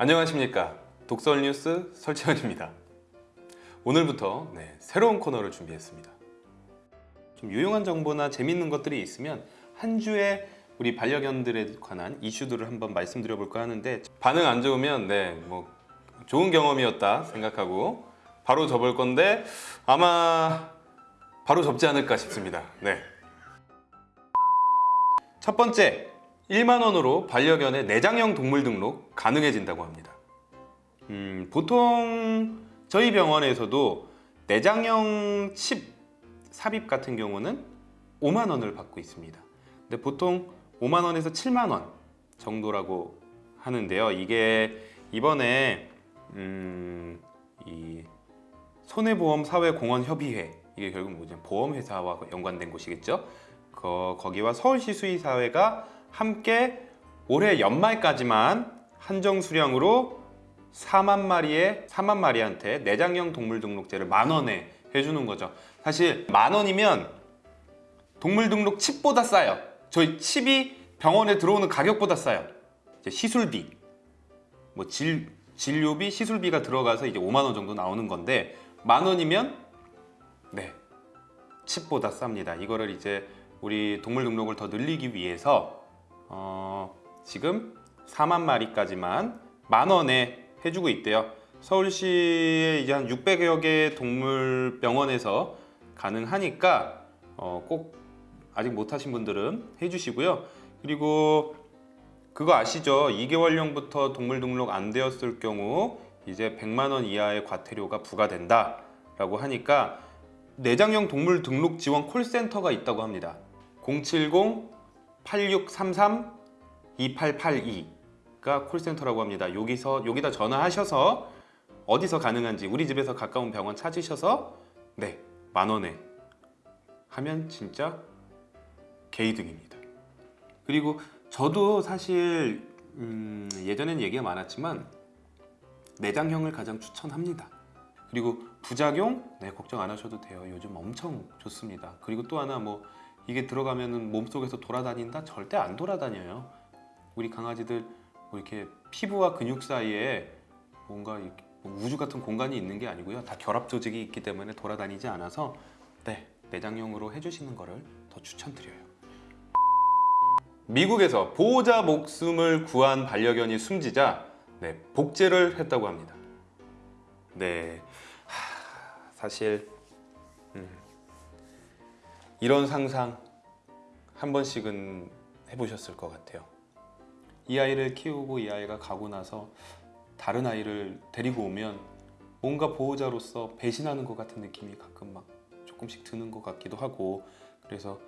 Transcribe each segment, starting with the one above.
안녕하십니까. 독설뉴스 설채현입니다. 오늘부터 네, 새로운 코너를 준비했습니다. 좀 유용한 정보나 재밌는 것들이 있으면 한 주에 우리 반려견들에 관한 이슈들을 한번 말씀드려 볼까 하는데 반응 안 좋으면 네, 뭐 좋은 경험이었다 생각하고 바로 접을 건데 아마 바로 접지 않을까 싶습니다. 네. 첫 번째 1만 원으로 반려견의 내장형 동물 등록 가능해진다고 합니다. 음, 보통 저희 병원에서도 내장형 칩 삽입 같은 경우는 5만 원을 받고 있습니다. 근데 보통 5만 원에서 7만 원 정도라고 하는데요. 이게 이번에 음, 이 손해보험 사회공헌협의회 이게 결국 뭐냐 보험회사와 연관된 곳이겠죠. 거, 거기와 서울시 수의사회가 함께 올해 연말까지만 한정 수량으로 4만 마리의 4만 마리한테 내장형 동물 등록제를 만 원에 해주는 거죠. 사실 만 원이면 동물 등록 칩보다 싸요. 저희 칩이 병원에 들어오는 가격보다 싸요. 이제 시술비, 뭐 질, 진료비, 시술비가 들어가서 이제 5만 원 정도 나오는 건데 만 원이면 네 칩보다 쌉니다. 이거를 이제 우리 동물 등록을 더 늘리기 위해서 어, 지금 4만 마리까지만 만 원에 해주고 있대요. 서울시에 이제 한 600여 개 동물병원에서 가능하니까 어, 꼭 아직 못하신 분들은 해주시고요. 그리고 그거 아시죠? 2개월령부터 동물 등록 안 되었을 경우 이제 100만 원 이하의 과태료가 부과된다 라고 하니까 내장형 동물 등록 지원 콜센터가 있다고 합니다. 070-8633-2882가 콜센터라고 합니다. 여기서 여기다 전화하셔서 어디서 가능한지 우리 집에서 가까운 병원 찾으셔서 네, 만 원에 하면 진짜 개이득입니다. 그리고 저도 사실 음, 예전엔 얘기가 많았지만 내장형을 가장 추천합니다. 그리고 부작용 네 걱정 안 하셔도 돼요. 요즘 엄청 좋습니다. 그리고 또 하나 뭐 이게 들어가면은 몸속에서 돌아다닌다? 절대 안 돌아다녀요. 우리 강아지들 뭐 이렇게 피부와 근육 사이에 뭔가 뭐 우주 같은 공간이 있는 게 아니고요. 다 결합 조직이 있기 때문에 돌아다니지 않아서 네 내장형으로 해주시는 거를 더 추천드려요. 미국에서 보호자 목숨을 구한 반려견이 숨지자 네, 복제를 했다고 합니다. 네, 하, 사실 음, 이런 상상 한 번씩은 해보셨을 것 같아요. 이 아이를 키우고 이 아이가 가고 나서 다른 아이를 데리고 오면 뭔가 보호자로서 배신하는 것 같은 느낌이 가끔 막 조금씩 드는 것 같기도 하고 그래서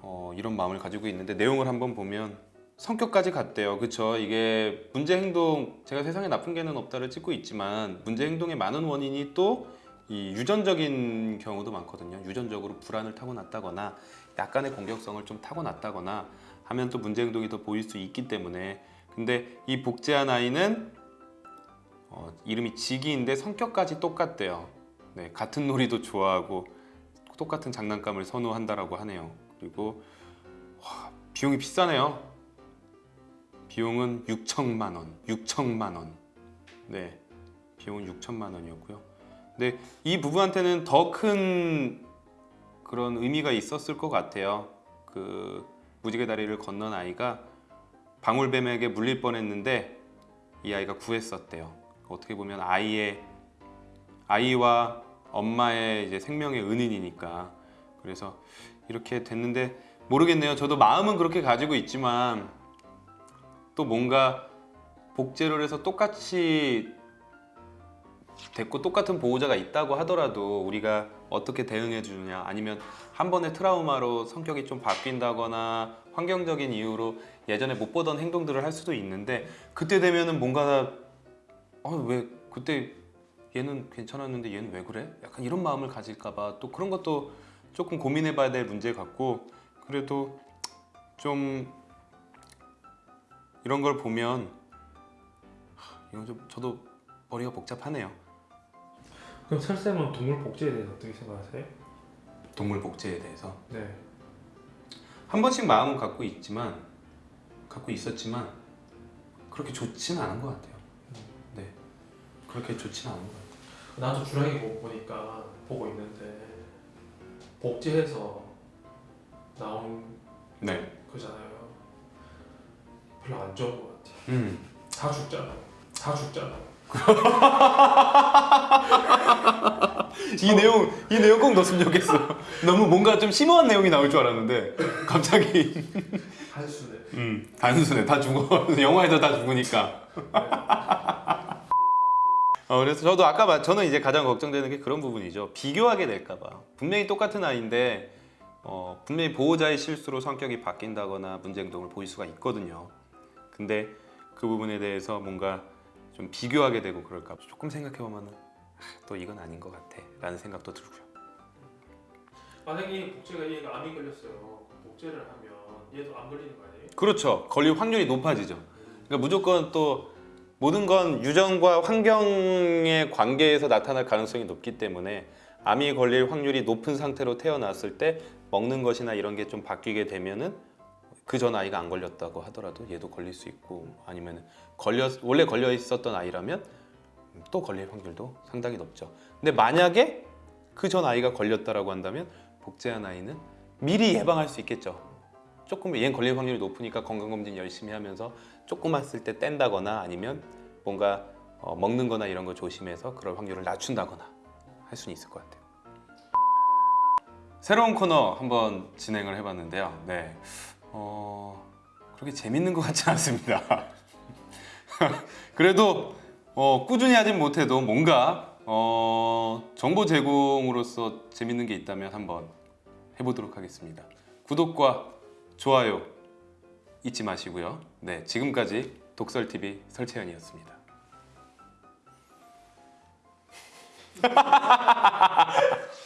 어, 이런 마음을 가지고 있는데 내용을 한번 보면 성격까지 같대요 그쵸 이게 문제 행동 제가 세상에 나쁜 개는 없다를 찍고 있지만 문제 행동의 많은 원인이 또 이 유전적인 경우도 많거든요. 유전적으로 불안을 타고났다거나 약간의 공격성을 좀 타고났다거나 하면 또 문제 행동이 더 보일 수 있기 때문에. 근데 이 복제한 아이는 어, 이름이 지기인데 성격까지 똑같대요. 네, 같은 놀이도 좋아하고 똑같은 장난감을 선호한다라고 하네요. 그리고 와, 비용이 비싸네요. 비용은 6천만 원 6천만 원. 네, 비용은 6천만 원이었고요 근데 이 부부한테는 더 큰 그런 의미가 있었을 것 같아요. 그 무지개 다리를 건넌 아이가 방울뱀에게 물릴 뻔했는데 이 아이가 구했었대요. 어떻게 보면 아이의 아이와 엄마의 이제 생명의 은인이니까. 그래서 이렇게 됐는데 모르겠네요. 저도 마음은 그렇게 가지고 있지만 또 뭔가 복제를 해서 똑같이 됐고 똑같은 보호자가 있다고 하더라도 우리가 어떻게 대응해 주느냐 아니면 한 번의 트라우마로 성격이 좀 바뀐다거나 환경적인 이유로 예전에 못 보던 행동들을 할 수도 있는데 그때 되면은 뭔가 어, 왜 그때 얘는 괜찮았는데 얘는 왜 그래? 약간 이런 마음을 가질까 봐 또 그런 것도 조금 고민해 봐야 될 문제 같고 그래도 좀 이런 걸 보면 하, 이건 좀 저도 머리가 복잡하네요. 그럼 설쌤은 동물 복제에 대해서 어떻게 생각하세요? 동물 복제에 대해서 네. 한 번씩 마음은 갖고 있지만 갖고 있었지만 그렇게 좋지는 않은 것 같아요. 그렇게 좋지는 않은 것 같아요. 나도 주량이 보- 보니까 보고 있는데 복제해서 나온 네. 거잖아요. 별로 안 좋은 것 같아. 음. 다 죽잖아. 다 죽잖아. 이 내용 이 내용 꼭 넣었으면 좋겠어. 너무 뭔가 좀 심오한 내용이 나올 줄 알았는데 갑자기 한순에. 음 단순해 다 죽어 영화에서 다 죽으니까. 어, 그래서 저도 아까 말 저는 이제 가장 걱정되는 게 그런 부분이죠. 비교하게 될까봐 분명히 똑같은 아이인데 어, 분명히 보호자의 실수로 성격이 바뀐다거나 문제 행동을 보일 수가 있거든요. 근데 그 부분에 대해서 뭔가 좀 비교하게 되고 그럴까 조금 생각해 보면은 아, 또 이건 아닌 것 같아 라는 생각도 들고요. 만약에 복제가 얘가 암이 걸렸어요. 복제를 하면 얘도 안 걸리는 거 아니에요? 그렇죠. 걸릴 확률이 높아지죠. 그러니까 무조건 또 모든 건 유전과 환경의 관계에서 나타날 가능성이 높기 때문에 암이 걸릴 확률이 높은 상태로 태어났을 때 먹는 것이나 이런 게 좀 바뀌게 되면은 그 전 아이가 안 걸렸다고 하더라도 얘도 걸릴 수 있고 아니면 걸렸 원래 걸려 있었던 아이라면 또 걸릴 확률도 상당히 높죠. 근데 만약에 그 전 아이가 걸렸다라고 한다면 복제한 아이는 미리 예방할 수 있겠죠. 조금 얘는 걸릴 확률이 높으니까 건강검진 열심히 하면서 조금 왔을 때 뗀다거나 아니면 뭔가 어, 먹는 거나 이런 거 조심해서 그럴 확률을 낮춘다거나 할 수는 있을 것 같아요. 새로운 코너 한번 진행을 해봤는데요. 네, 어, 그렇게 재밌는 것 같지 않습니다. 그래도 어, 꾸준히 하진 못해도 뭔가 어, 정보 제공으로서 재밌는 게 있다면 한번 해보도록 하겠습니다. 구독과 좋아요 잊지 마시고요. 네, 지금까지 독설TV 설채연이었습니다.